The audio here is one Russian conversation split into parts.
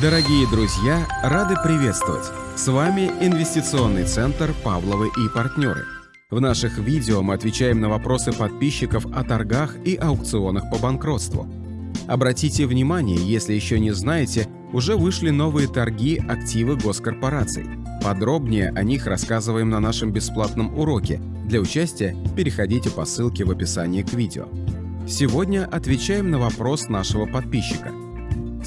Дорогие друзья, рады приветствовать! С вами Инвестиционный центр «Павловы и партнеры». В наших видео мы отвечаем на вопросы подписчиков о торгах и аукционах по банкротству. Обратите внимание, если еще не знаете, уже вышли новые торги активы госкорпораций. Подробнее о них рассказываем на нашем бесплатном уроке. Для участия переходите по ссылке в описании к видео. Сегодня отвечаем на вопрос нашего подписчика –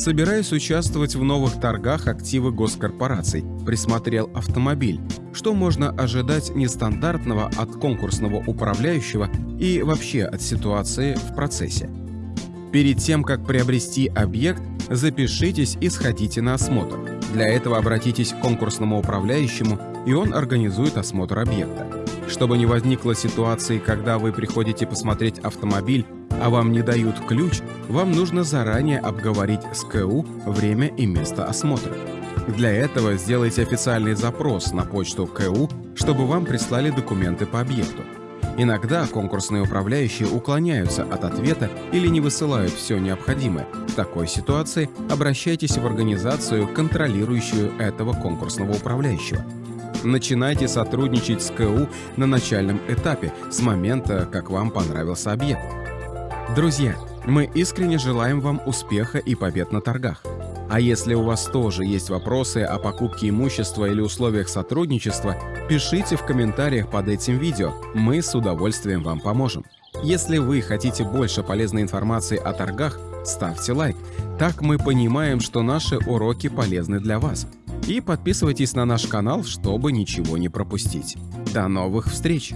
Собираюсь участвовать в новых торгах активы госкорпораций, присмотрел автомобиль. Что можно ожидать нестандартного от конкурсного управляющего и вообще от ситуации в процессе? Перед тем, как приобрести объект, запишитесь и сходите на осмотр. Для этого обратитесь к конкурсному управляющему, и он организует осмотр объекта. Чтобы не возникло ситуации, когда вы приходите посмотреть автомобиль, а вам не дают ключ, вам нужно заранее обговорить с КУ время и место осмотра. Для этого сделайте официальный запрос на почту КУ, чтобы вам прислали документы по объекту. Иногда конкурсные управляющие уклоняются от ответа или не высылают все необходимое. В такой ситуации обращайтесь в организацию, контролирующую этого конкурсного управляющего. Начинайте сотрудничать с КУ на начальном этапе, с момента, как вам понравился объект. Друзья, мы искренне желаем вам успеха и побед на торгах. А если у вас тоже есть вопросы о покупке имущества или условиях сотрудничества, пишите в комментариях под этим видео, мы с удовольствием вам поможем. Если вы хотите больше полезной информации о торгах, ставьте лайк. Так мы понимаем, что наши уроки полезны для вас. И подписывайтесь на наш канал, чтобы ничего не пропустить. До новых встреч!